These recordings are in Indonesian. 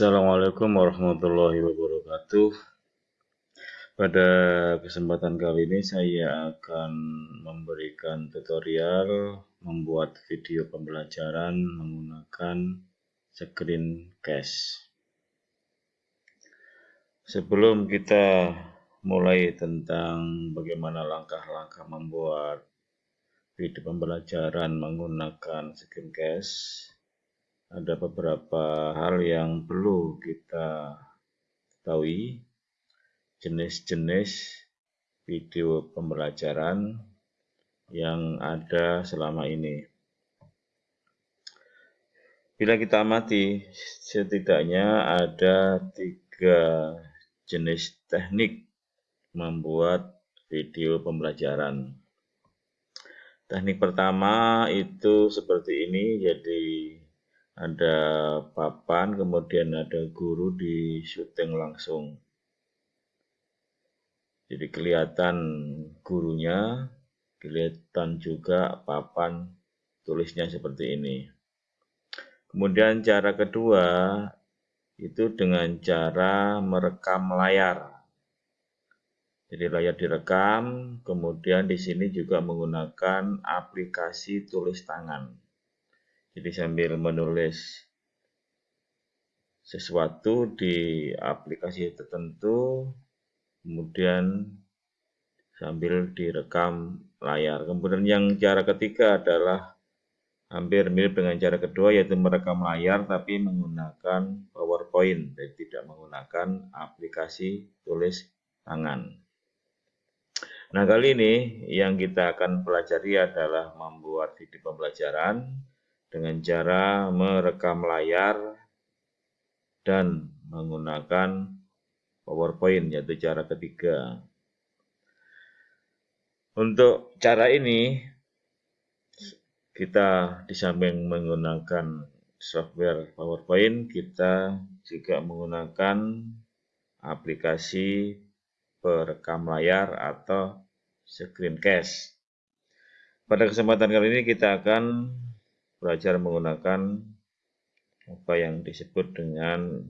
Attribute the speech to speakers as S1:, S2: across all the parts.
S1: Assalamualaikum warahmatullahi wabarakatuh. Pada kesempatan kali ini saya akan memberikan tutorial membuat video pembelajaran menggunakan screencast. Sebelum kita mulai tentang bagaimana langkah-langkah membuat video pembelajaran menggunakan screencast, ada beberapa hal yang perlu kita ketahui jenis-jenis video pembelajaran yang ada selama ini. Bila kita amati, setidaknya ada tiga jenis teknik membuat video pembelajaran. Teknik pertama itu seperti ini, jadi ada papan, kemudian ada guru di syuting langsung. Jadi kelihatan gurunya, kelihatan juga papan tulisnya seperti ini. Kemudian cara kedua itu dengan cara merekam layar. Jadi layar direkam, kemudian di sini juga menggunakan aplikasi tulis tangan. Jadi sambil menulis sesuatu di aplikasi tertentu, kemudian sambil direkam layar. Kemudian yang cara ketiga adalah hampir mirip dengan cara kedua yaitu merekam layar tapi menggunakan PowerPoint dan tidak menggunakan aplikasi tulis tangan. Nah kali ini yang kita akan pelajari adalah membuat video pembelajaran dengan cara merekam layar dan menggunakan PowerPoint yaitu cara ketiga. Untuk cara ini kita di samping menggunakan software PowerPoint kita juga menggunakan aplikasi perekam layar atau screencast. Pada kesempatan kali ini kita akan belajar menggunakan apa yang disebut dengan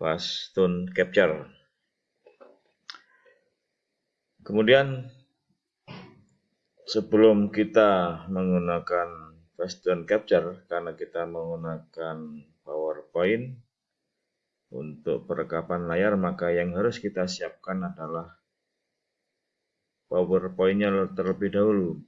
S1: fast tone capture. Kemudian sebelum kita menggunakan fast tone capture karena kita menggunakan PowerPoint untuk perekapan layar maka yang harus kita siapkan adalah PowerPoint-nya terlebih dahulu.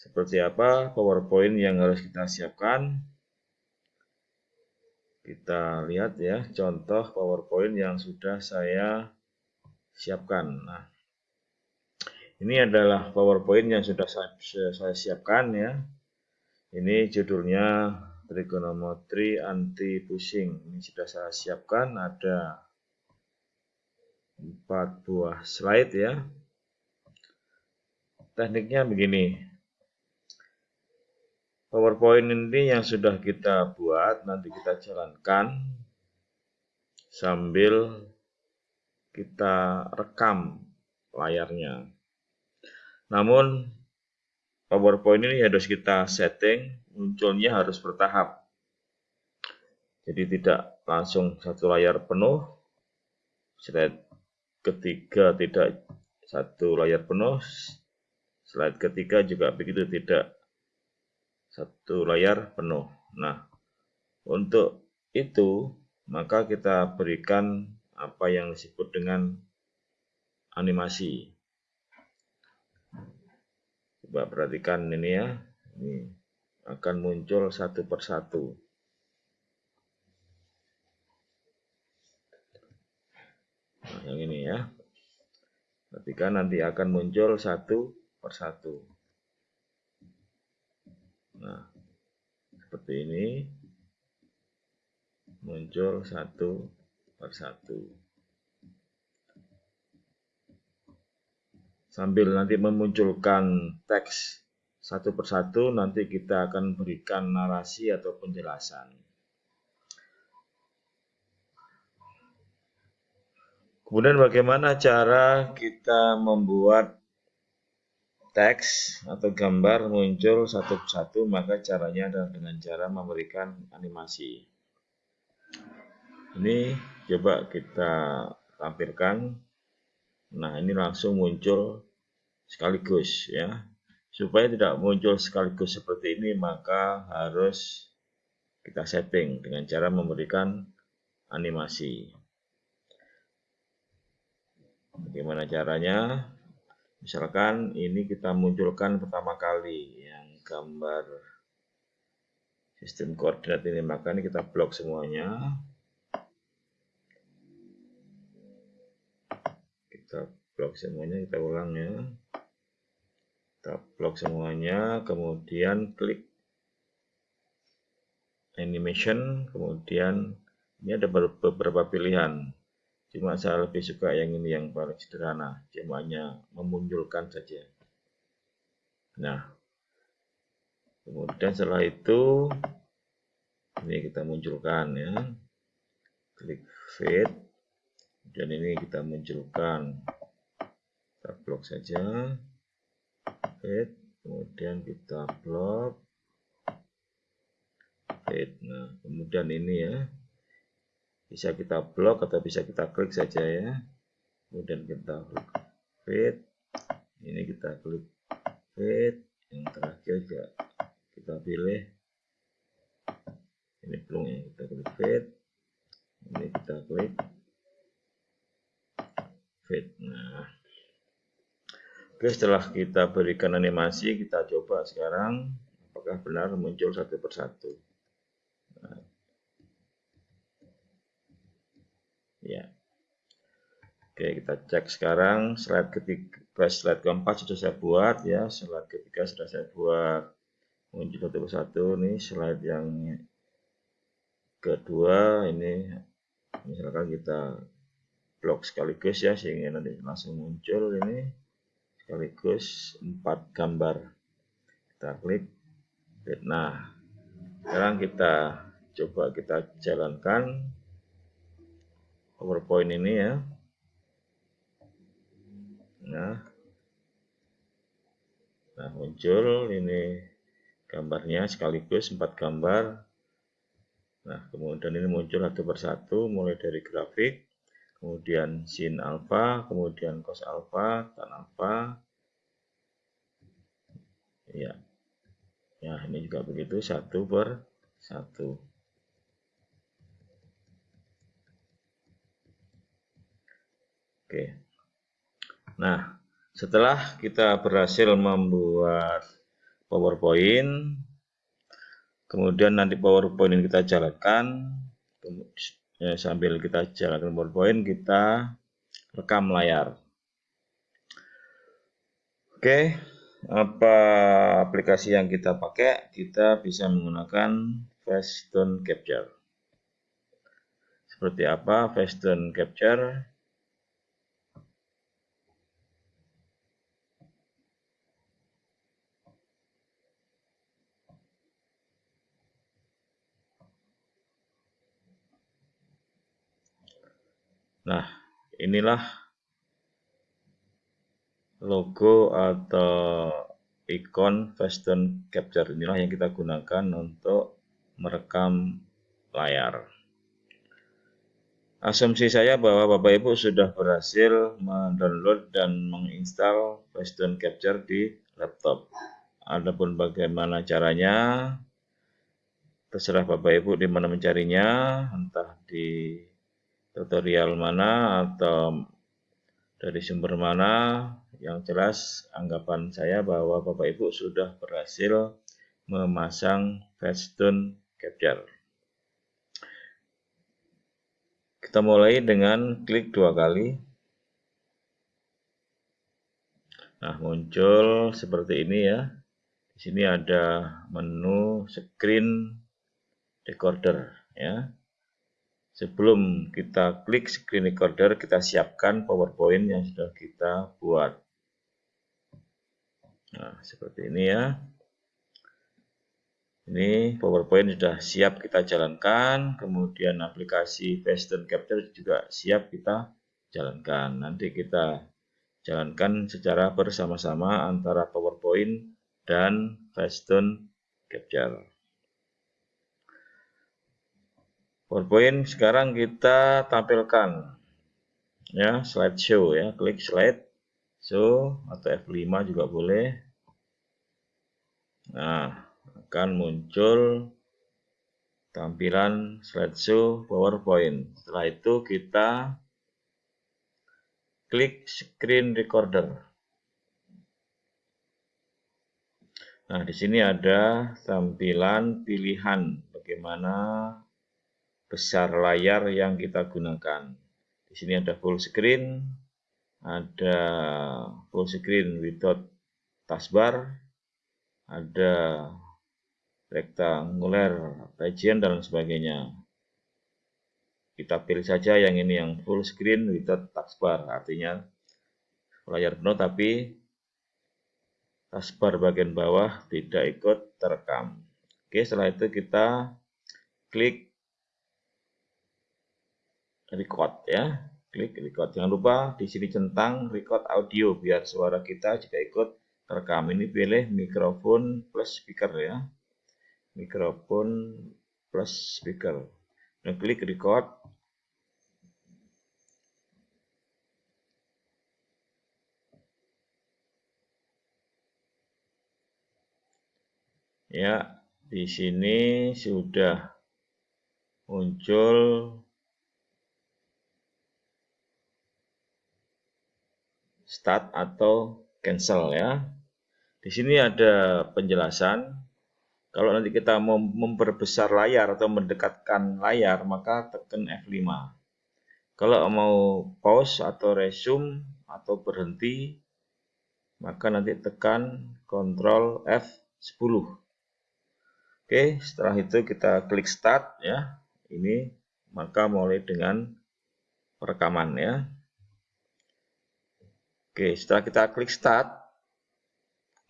S1: Seperti apa PowerPoint yang harus kita siapkan? Kita lihat ya, contoh PowerPoint yang sudah saya siapkan. Nah, ini adalah PowerPoint yang sudah saya, saya siapkan ya. Ini judulnya trigonometri anti pusing. Ini sudah saya siapkan ada empat buah slide ya. Tekniknya begini. PowerPoint ini yang sudah kita buat, nanti kita jalankan sambil kita rekam layarnya. Namun, PowerPoint ini harus kita setting, munculnya harus bertahap. Jadi tidak langsung satu layar penuh, slide ketiga tidak satu layar penuh, slide ketiga juga begitu tidak satu layar penuh. Nah, untuk itu maka kita berikan apa yang disebut dengan animasi. Coba perhatikan ini ya. Ini akan muncul satu persatu. Nah, yang ini ya. Perhatikan nanti akan muncul satu persatu. Nah, seperti ini muncul satu persatu. Sambil nanti memunculkan teks satu persatu, nanti kita akan berikan narasi atau penjelasan. Kemudian bagaimana cara kita membuat teks atau gambar muncul satu persatu maka caranya adalah dengan cara memberikan animasi. Ini coba kita tampilkan. Nah ini langsung muncul sekaligus ya. Supaya tidak muncul sekaligus seperti ini maka harus kita setting dengan cara memberikan animasi. Bagaimana caranya misalkan ini kita munculkan pertama kali yang gambar sistem koordinat ini maka ini kita blok semuanya. Kita blok semuanya kita ulang ya. Kita blok semuanya kemudian klik animation kemudian ini ada beberapa pilihan cuma saya lebih suka yang ini yang paling sederhana cuma hanya memunculkan saja. Nah kemudian setelah itu ini kita munculkan ya. Klik fit. Dan ini kita munculkan. Kita blok saja. Fade kemudian kita blok. Fade nah kemudian ini ya bisa kita blok atau bisa kita klik saja ya. Kemudian kita klik fade ini kita klik fade yang terakhir juga kita pilih. Ini belum ya kita klik fade ini kita klik fade nah. Oke, setelah kita berikan animasi, kita coba sekarang apakah benar muncul satu persatu. Nah. Ya. Oke, kita cek sekarang. Slide ketiga, slide keempat sudah saya buat ya, slide ketiga sudah saya buat. Muncul satu persatu nih. Slide yang kedua ini. Misalkan kita blok sekaligus ya sehingga nanti langsung muncul ini. Sekaligus empat gambar. Kita klik. Nah sekarang kita coba kita jalankan PowerPoint ini ya nah nah muncul ini gambarnya sekaligus empat gambar nah kemudian ini muncul satu persatu mulai dari grafik kemudian sin alfa, kemudian cos alfa, tan alfa. Ya. Ya, ini juga begitu satu per satu. Oke. Nah, setelah kita berhasil membuat PowerPoint, kemudian nanti PowerPoint ini kita jalankan, ya, sambil kita jalankan PowerPoint kita rekam layar. Oke apa aplikasi yang kita pakai? Kita bisa menggunakan Facetune Capture. Seperti apa Facetune Capture Nah, inilah logo atau ikon Fashion Capture inilah yang kita gunakan untuk merekam layar. Asumsi saya bahwa Bapak Ibu sudah berhasil mendownload dan menginstal Fashion Capture di laptop. Adapun bagaimana caranya, terserah Bapak Ibu di mana mencarinya, entah di tutorial mana atau dari sumber mana yang jelas anggapan saya bahwa Bapak Ibu sudah berhasil memasang Facetune Capture. Kita mulai dengan klik dua kali. Nah, muncul seperti ini ya. Di sini ada menu screen recorder ya. Sebelum kita klik screen recorder, kita siapkan PowerPoint yang sudah kita buat. Nah, seperti ini ya. Ini PowerPoint sudah siap kita jalankan, kemudian aplikasi Facetune Capture juga siap kita jalankan. Nanti kita jalankan secara bersama-sama antara PowerPoint dan Facetune Capture. PowerPoint sekarang kita tampilkan ya slideshow ya. Klik slide show atau F5 juga boleh. Nah akan muncul tampilan slideshow PowerPoint. Setelah itu kita klik screen recorder. Nah di sini ada tampilan pilihan. Bagaimana besar layar yang kita gunakan di sini ada full screen, ada full screen without taskbar, ada rectangular region dan sebagainya. Kita pilih saja yang ini yang full screen without taskbar, artinya layar penuh tapi taskbar bagian bawah tidak ikut terekam. Oke, setelah itu kita klik record ya. Klik record. Jangan lupa di sini centang record audio biar suara kita juga ikut terekam. Ini pilih mikrofon plus speaker ya. Mikrofon plus speaker. Dan klik record. Ya, di sini sudah muncul start atau cancel ya. Di sini ada penjelasan. Kalau nanti kita mau memperbesar layar atau mendekatkan layar, maka tekan F5. Kalau mau pause atau resume atau berhenti, maka nanti tekan Ctrl F10. Oke, setelah itu kita klik start ya. Ini maka mulai dengan perekaman ya. Oke, setelah kita klik start,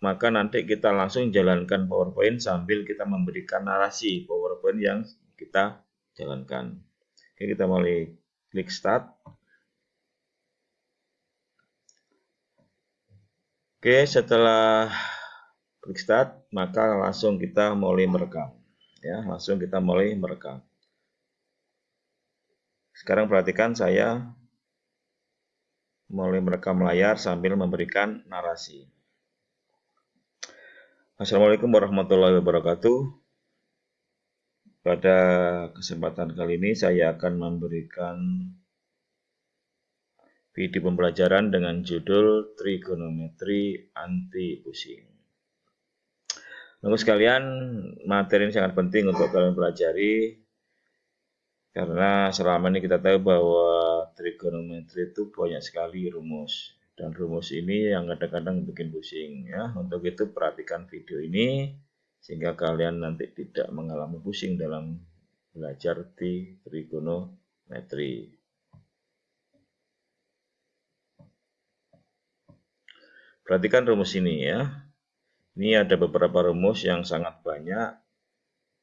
S1: maka nanti kita langsung jalankan PowerPoint sambil kita memberikan narasi PowerPoint yang kita jalankan. Oke, kita mulai klik start. Oke, setelah klik start, maka langsung kita mulai merekam. Ya, langsung kita mulai merekam. Sekarang perhatikan saya mulai merekam layar sambil memberikan narasi. Assalamualaikum warahmatullahi wabarakatuh. Pada kesempatan kali ini saya akan memberikan video pembelajaran dengan judul Trigonometri Anti Pusing. Lalu sekalian, materi ini sangat penting untuk kalian pelajari karena selama ini kita tahu bahwa trigonometri itu banyak sekali rumus. Dan rumus ini yang kadang-kadang bikin pusing ya. Untuk itu perhatikan video ini sehingga kalian nanti tidak mengalami pusing dalam belajar di trigonometri. Perhatikan rumus ini ya. Ini ada beberapa rumus yang sangat banyak.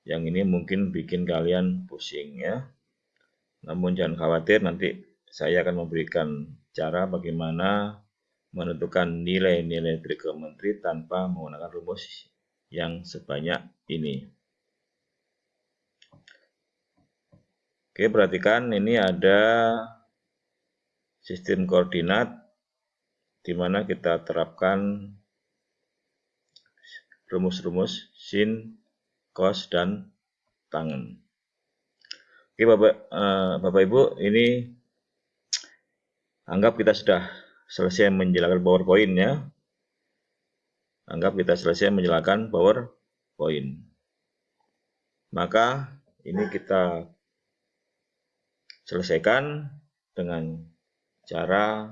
S1: Yang ini mungkin bikin kalian pusing ya. Namun jangan khawatir nanti saya akan memberikan cara bagaimana menentukan nilai-nilai trigonometri tanpa menggunakan rumus yang sebanyak ini. Oke, perhatikan ini ada sistem koordinat di mana kita terapkan rumus-rumus sin, cos, dan tangen. Oke Bapak, uh, Bapak Ibu, ini anggap kita sudah selesai menjelaskan PowerPoint ya. Anggap kita selesai menjelaskan PowerPoint. Maka ini kita selesaikan dengan cara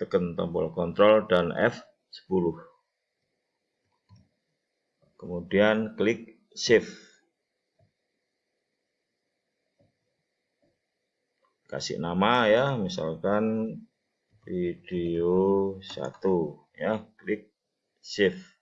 S1: tekan tombol kontrol dan F10. Kemudian klik save. Kasih nama ya misalkan video 1 ya klik save